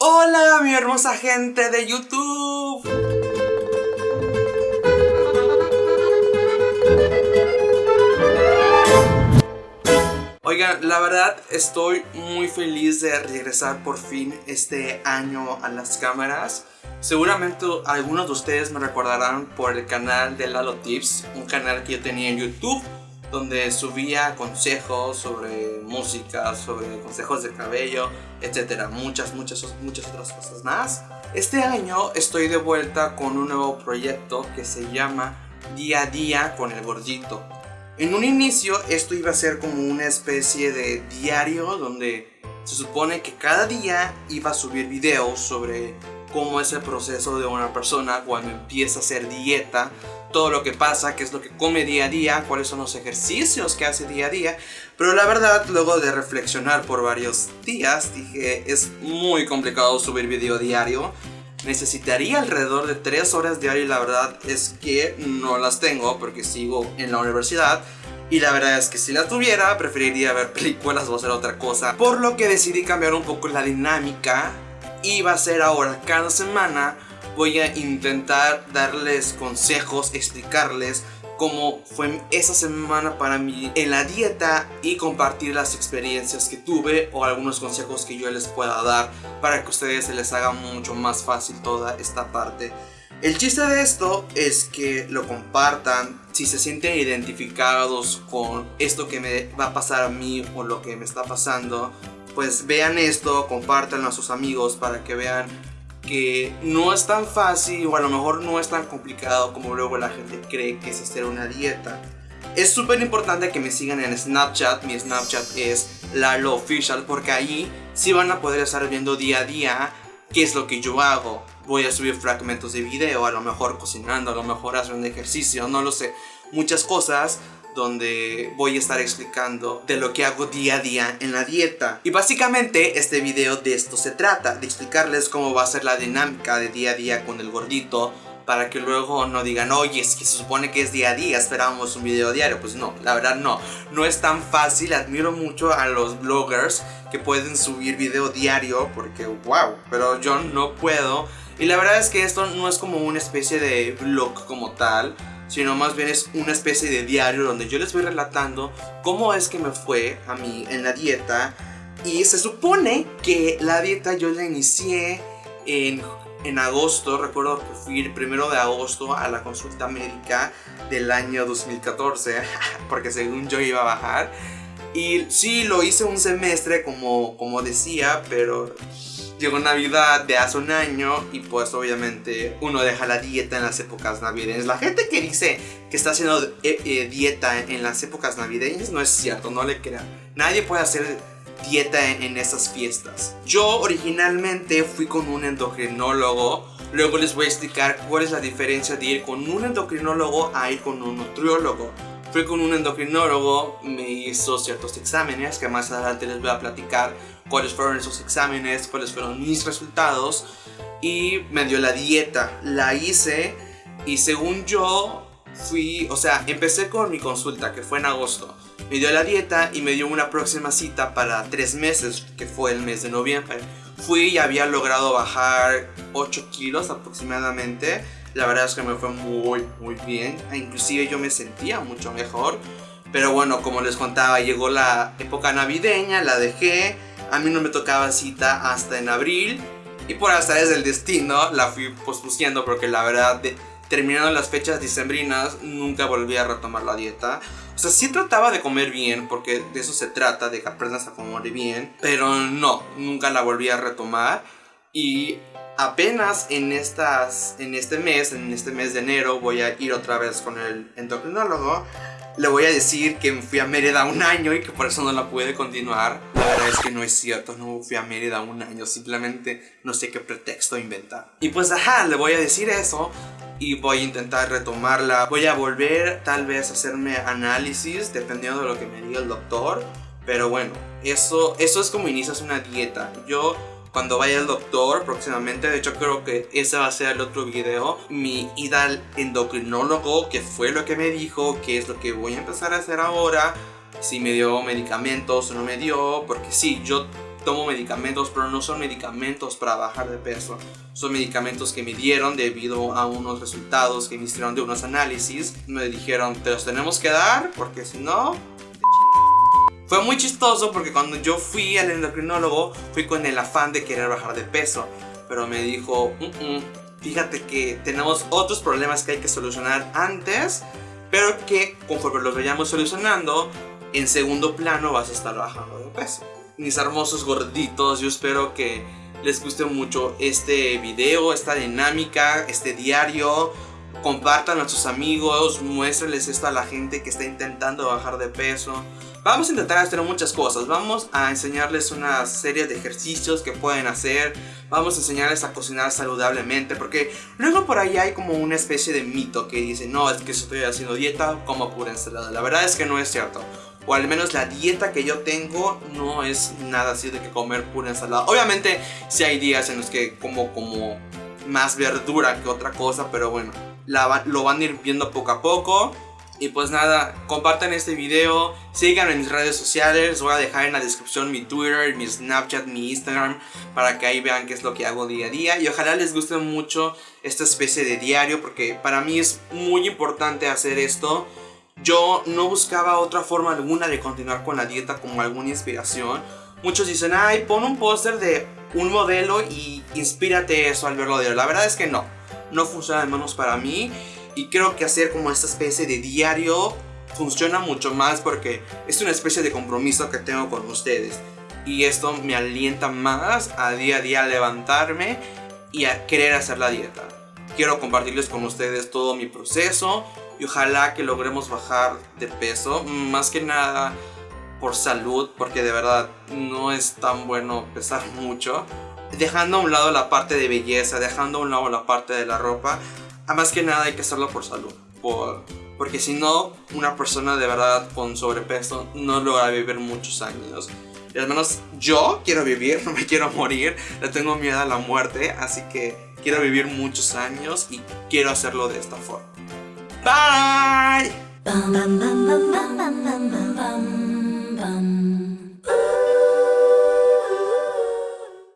Hola mi hermosa gente de YouTube. Oigan, la verdad estoy muy feliz de regresar por fin este año a las cámaras. Seguramente algunos de ustedes me recordarán por el canal de Lalo Tips, un canal que yo tenía en YouTube donde subía consejos sobre música, sobre consejos de cabello, etcétera, muchas, muchas, muchas otras cosas más. Este año estoy de vuelta con un nuevo proyecto que se llama Día a Día con el Gordito. En un inicio esto iba a ser como una especie de diario donde se supone que cada día iba a subir videos sobre cómo es el proceso de una persona cuando empieza a hacer dieta, todo lo que pasa, qué es lo que come día a día, cuáles son los ejercicios que hace día a día. Pero la verdad, luego de reflexionar por varios días, dije, es muy complicado subir video diario. Necesitaría alrededor de 3 horas diarias y la verdad es que no las tengo porque sigo en la universidad. Y la verdad es que si las tuviera preferiría ver películas o hacer otra cosa por lo que decidí cambiar un poco la dinámica y va a ser ahora cada semana voy a intentar darles consejos, explicarles cómo fue esa semana para mí en la dieta y compartir las experiencias que tuve o algunos consejos que yo les pueda dar para que a ustedes se les haga mucho más fácil toda esta parte. El chiste de esto es que lo compartan si se sienten identificados con esto que me va a pasar a mí o lo que me está pasando. Pues vean esto, compártanlo a sus amigos para que vean que no es tan fácil o a lo mejor no es tan complicado como luego la gente cree que es hacer una dieta. Es súper importante que me sigan en Snapchat, mi Snapchat es Lalo Official porque ahí sí van a poder estar viendo día a día qué es lo que yo hago. Voy a subir fragmentos de video, a lo mejor cocinando, a lo mejor haciendo ejercicio, no lo sé, muchas cosas donde voy a estar explicando de lo que hago día a día en la dieta. Y básicamente este video de esto se trata, de explicarles cómo va a ser la dinámica de día a día con el gordito para que luego no digan, oye, es que se supone que es día a día, esperábamos un video diario. Pues no, la verdad no, no es tan fácil. Admiro mucho a los bloggers que pueden subir video diario porque wow, pero yo no puedo. Y la verdad es que esto no es como una especie de vlog como tal, sino más bien es una especie de diario donde yo les voy relatando cómo es que me fue a mí en la dieta. Y se supone que la dieta yo la inicié en, en agosto, recuerdo que fui el primero de agosto a la consulta médica del año 2014, porque según yo iba a bajar. Y sí, lo hice un semestre como, como decía, pero llegó Navidad de hace un año y pues obviamente uno deja la dieta en las épocas navideñas. La gente que dice que está haciendo eh, eh, dieta en las épocas navideñas no es cierto, no le crean. Nadie puede hacer dieta en, en fiestas. Yo originalmente fui con un endocrinólogo. Luego les voy a explicar cuál es la diferencia de ir con un endocrinólogo a ir con un nutriólogo. Fui con un endocrinólogo, me hizo ciertos exámenes que más adelante les voy a platicar cuáles fueron esos exámenes, cuáles fueron mis resultados y me dio la dieta. La hice y según yo fui, o sea, empecé con mi consulta que fue en agosto. Me dio la dieta y me dio una próxima cita para tres meses, que fue el mes de noviembre. Fui y había logrado bajar 8 kilos aproximadamente. La verdad es que me fue muy, muy bien. E inclusive yo me sentía mucho mejor. Pero bueno, como les contaba, llegó la época navideña, la dejé. A mí no me tocaba cita hasta en abril. Y por hasta desde el destino la fui pospusiendo porque la verdad, de, terminando las fechas dicembrinas, nunca volví a retomar la dieta. O sea, sí trataba de comer bien, porque de eso se trata, de que aprendas a comer bien. Pero no, nunca la volví a retomar. Y apenas en, estas, en este mes, en este mes de enero, voy a ir otra vez con el endocrinólogo le voy a decir que fui a Mérida un año y que por eso no la pude continuar. La verdad es que no es cierto, no fui a Mérida un año, simplemente no sé qué pretexto inventar. Y pues ajá, le voy a decir eso y voy a intentar retomarla. Voy a volver tal vez a hacerme análisis dependiendo de lo que me diga el doctor. Pero bueno, eso, eso es como inicias una dieta. Yo cuando vaya al doctor próximamente. De hecho, creo que ese va a ser el otro video. Mi ida al endocrinólogo, que fue lo que me dijo, que es lo que voy a empezar a hacer ahora. Si me dio medicamentos o no me dio, porque sí, yo tomo medicamentos, pero no son medicamentos para bajar de peso. Son medicamentos que me dieron debido a unos resultados que me hicieron de unos análisis. Me dijeron, te los tenemos que dar porque si no... Fue muy chistoso porque cuando yo fui al endocrinólogo fui con el afán de querer bajar de peso. Pero me dijo, fíjate que tenemos otros problemas que hay que solucionar antes. Pero que conforme los vayamos solucionando, en segundo plano vas a estar bajando de peso mis hermosos gorditos, yo espero que les guste mucho este video, esta dinámica, este diario. Compartan a sus amigos, muéstrenles esto a la gente que está intentando bajar de peso. Vamos a intentar hacer muchas cosas. Vamos a enseñarles una serie de ejercicios que pueden hacer. Vamos a enseñarles a cocinar saludablemente. Porque luego por ahí hay como una especie de mito que dice, no, es que estoy haciendo dieta, como pura ensalada. La verdad es que no es cierto o al menos la dieta que yo tengo no es nada así de que comer pura ensalada. Obviamente si hay días en los que como como más verdura que otra cosa, pero bueno, lo van a ir viendo poco a poco. Y pues nada, compartan este video, síganme en mis redes sociales, les voy a dejar en la descripción mi Twitter, mi Snapchat, mi Instagram, para que ahí vean qué es lo que hago día a día. Y ojalá les guste mucho esta especie de diario, porque para mí es muy importante hacer esto yo no buscaba otra forma alguna de continuar con la dieta como alguna inspiración. Muchos dicen, ay, pon un póster de un modelo y inspírate eso al verlo La verdad es que no, no funciona de manos para mí. Y creo que hacer como esta especie de diario funciona mucho más porque es una especie de compromiso que tengo con ustedes. Y esto me alienta más a día a día levantarme y a querer hacer la dieta. Quiero compartirles con ustedes todo mi proceso, y ojalá que logremos bajar de peso, más que nada por salud, porque de verdad no es tan bueno pesar mucho dejando a un lado la parte de belleza, dejando a un lado la parte de la ropa, a más que nada hay que hacerlo por salud, por, porque si no, una persona de verdad con sobrepeso no logra vivir muchos años. Y al menos yo quiero vivir, no me quiero morir, le tengo miedo a la muerte, así que quiero vivir muchos años y quiero hacerlo de esta forma. Bye!